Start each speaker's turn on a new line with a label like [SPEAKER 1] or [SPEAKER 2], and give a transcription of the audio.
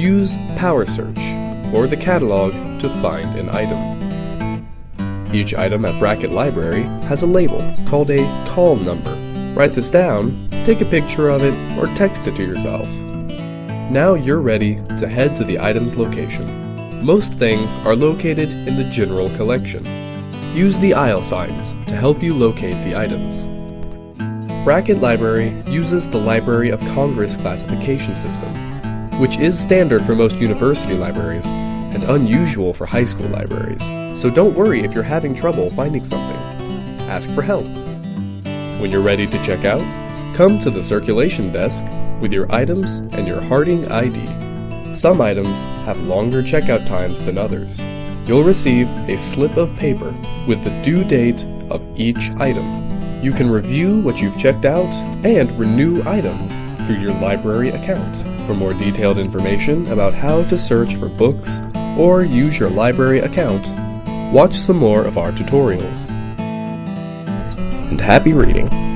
[SPEAKER 1] use Power Search or the catalog to find an item. Each item at Brackett Library has a label called a call number. Write this down, take a picture of it, or text it to yourself. Now you're ready to head to the item's location. Most things are located in the general collection. Use the aisle signs to help you locate the items. Brackett Library uses the Library of Congress classification system, which is standard for most university libraries and unusual for high school libraries. So don't worry if you're having trouble finding something. Ask for help. When you're ready to check out, come to the circulation desk with your items and your Harding ID. Some items have longer checkout times than others. You'll receive a slip of paper with the due date of each item. You can review what you've checked out and renew items through your library account. For more detailed information about how to search for books or use your library account, watch some more of our tutorials. And happy reading!